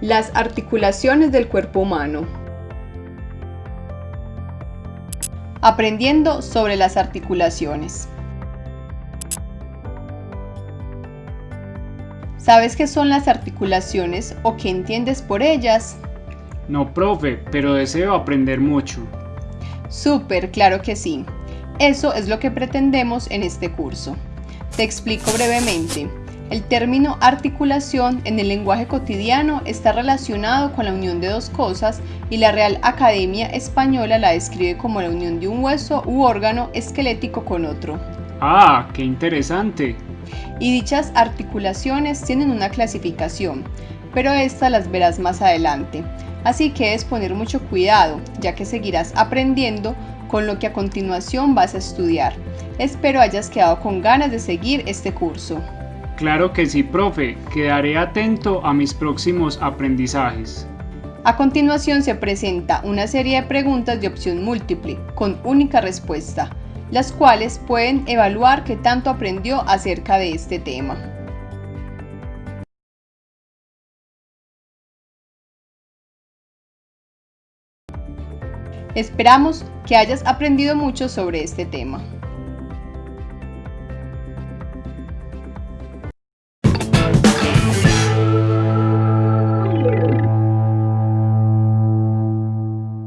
Las articulaciones del cuerpo humano. Aprendiendo sobre las articulaciones. ¿Sabes qué son las articulaciones o qué entiendes por ellas? No, profe, pero deseo aprender mucho. Súper, claro que sí. Eso es lo que pretendemos en este curso. Te explico brevemente. El término articulación en el lenguaje cotidiano está relacionado con la unión de dos cosas y la Real Academia Española la describe como la unión de un hueso u órgano esquelético con otro. ¡Ah, qué interesante! Y dichas articulaciones tienen una clasificación, pero estas las verás más adelante. Así que debes poner mucho cuidado, ya que seguirás aprendiendo con lo que a continuación vas a estudiar. Espero hayas quedado con ganas de seguir este curso. Claro que sí, profe. Quedaré atento a mis próximos aprendizajes. A continuación se presenta una serie de preguntas de opción múltiple, con única respuesta, las cuales pueden evaluar qué tanto aprendió acerca de este tema. Esperamos que hayas aprendido mucho sobre este tema.